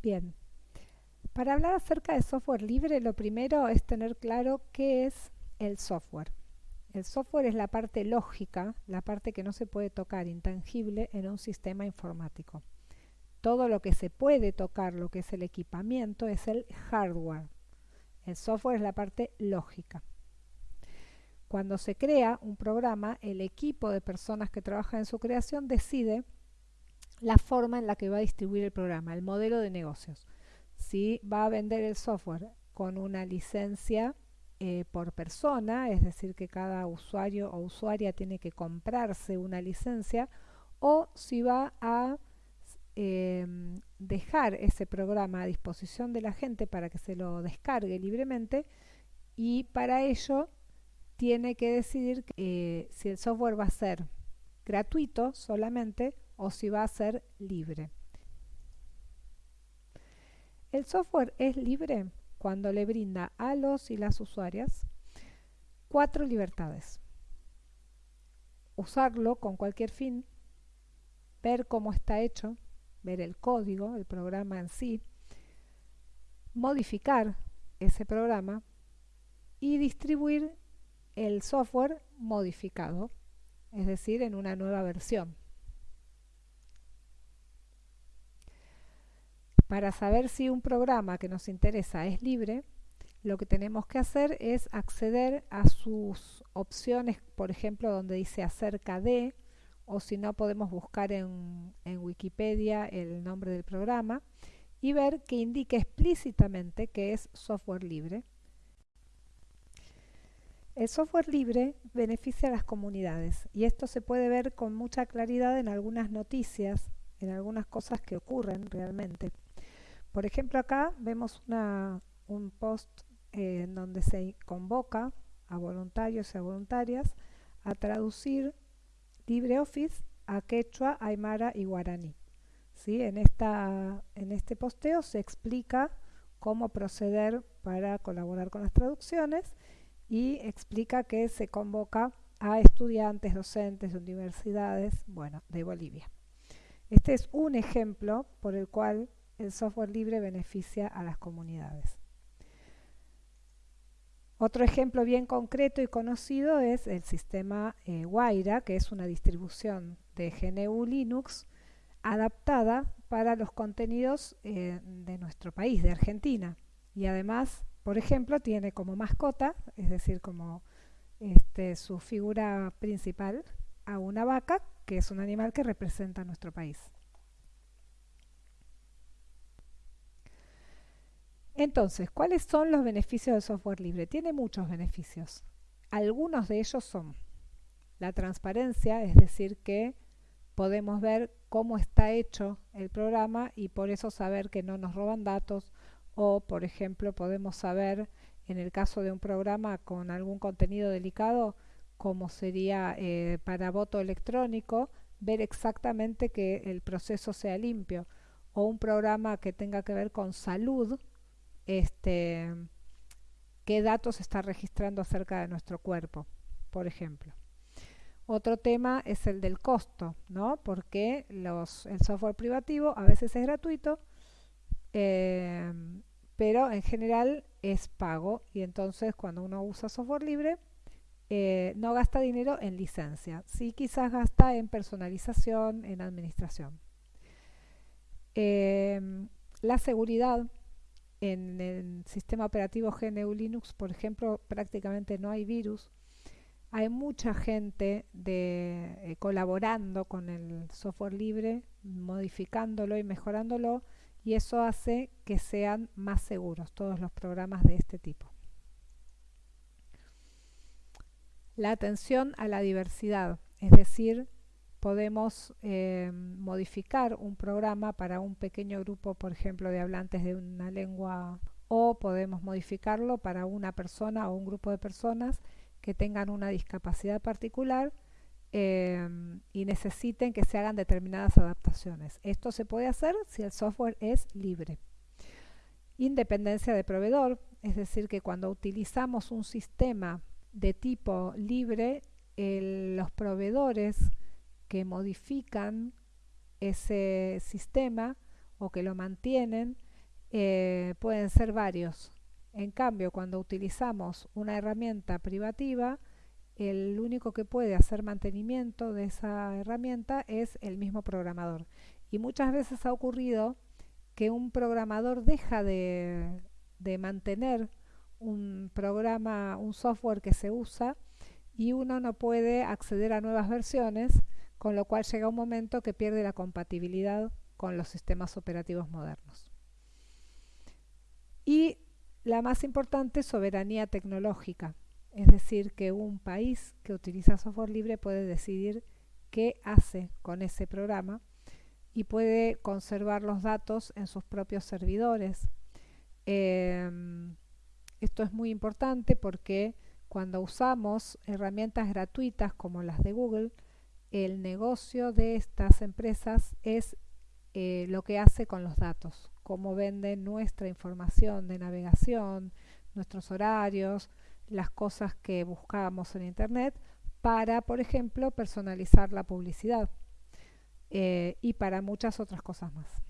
Bien, para hablar acerca de software libre, lo primero es tener claro qué es el software. El software es la parte lógica, la parte que no se puede tocar, intangible, en un sistema informático. Todo lo que se puede tocar, lo que es el equipamiento, es el hardware. El software es la parte lógica. Cuando se crea un programa, el equipo de personas que trabajan en su creación decide la forma en la que va a distribuir el programa, el modelo de negocios. Si va a vender el software con una licencia eh, por persona, es decir, que cada usuario o usuaria tiene que comprarse una licencia, o si va a em, dejar ese programa a disposición de la gente para que se lo descargue libremente y para ello tiene que decidir eh, si el software va a ser gratuito solamente o si va a ser libre. El software es libre cuando le brinda a los y las usuarias cuatro libertades. Usarlo con cualquier fin, ver cómo está hecho, ver el código, el programa en sí, modificar ese programa y distribuir el software modificado, es decir, en una nueva versión. Para saber si un programa que nos interesa es libre, lo que tenemos que hacer es acceder a sus opciones, por ejemplo, donde dice acerca de, o si no podemos buscar en, Wikipedia el nombre del programa y ver que indique explícitamente que es software libre. El software libre beneficia a las comunidades y esto se puede ver con mucha claridad en algunas noticias, en algunas cosas que ocurren realmente. Por ejemplo, acá vemos un post eh, en donde se convoca a voluntarios y a voluntarias a traducir LibreOffice a quechua, aymara y guaraní. ¿Sí? En, en este posteo se explica cómo proceder para colaborar con las traducciones y explica que se convoca a estudiantes, docentes de universidades, bueno, de Bolivia. Este es un ejemplo por el cual el software libre beneficia a las comunidades. Otro ejemplo bien concreto y conocido es el sistema eh, Waira, que es una distribución de GNU Linux adaptada para los contenidos eh, de nuestro país, de Argentina. Y además, por ejemplo, tiene como mascota, es decir, como este, su figura principal, a una vaca, que es un animal que representa a nuestro país. Entonces, ¿cuáles son los beneficios del software libre? Tiene muchos beneficios. Algunos de ellos son la transparencia, es decir, que podemos ver cómo está hecho el programa y por eso saber que no nos roban datos o, por ejemplo, podemos saber en el caso de un programa con algún contenido delicado, como sería eh, para voto electrónico, ver exactamente que el proceso sea limpio o un programa que tenga que ver con salud, este, qué datos está registrando acerca de nuestro cuerpo, por ejemplo. Otro tema es el del costo, ¿no? Porque el software privativo a veces es gratuito, eh, pero en general es pago y entonces cuando uno usa software libre eh, no gasta dinero en licencia, sí quizás gasta en personalización, en administración. Eh, la seguridad en el sistema operativo GNU Linux, por ejemplo, prácticamente no hay virus. Hay mucha gente eh, colaborando con el software libre, modificándolo y mejorándolo, y eso hace que sean más seguros todos los programas de este tipo. La atención a la diversidad, es decir, podemos eh, modificar un programa para un pequeño grupo, por ejemplo, de hablantes de una lengua o podemos modificarlo para una persona o un grupo de personas que tengan una discapacidad particular eh, y necesiten que se hagan determinadas adaptaciones. Esto se puede hacer si el software es libre. Independencia de proveedor, es decir, que cuando utilizamos un sistema de tipo libre, los proveedores que modifican ese sistema o que lo mantienen eh, pueden ser varios. En cambio, cuando utilizamos una herramienta privativa, el único que puede hacer mantenimiento de esa herramienta es el mismo programador. Y muchas veces ha ocurrido que un programador deja de, de mantener un programa, un software que se usa y uno no puede acceder a nuevas versiones, con lo cual llega un momento que pierde la compatibilidad con los sistemas operativos modernos. Y la más importante, soberanía tecnológica. Es decir, que un país que utiliza software libre puede decidir qué hace con ese programa y puede conservar los datos en sus propios servidores. Em, esto es muy importante porque cuando usamos herramientas gratuitas como las de Google, el negocio de estas empresas es eh, lo que hace con los datos, cómo venden nuestra información de navegación, nuestros horarios, las cosas que buscamos en Internet para, por ejemplo, personalizar la publicidad eh, y para muchas otras cosas más.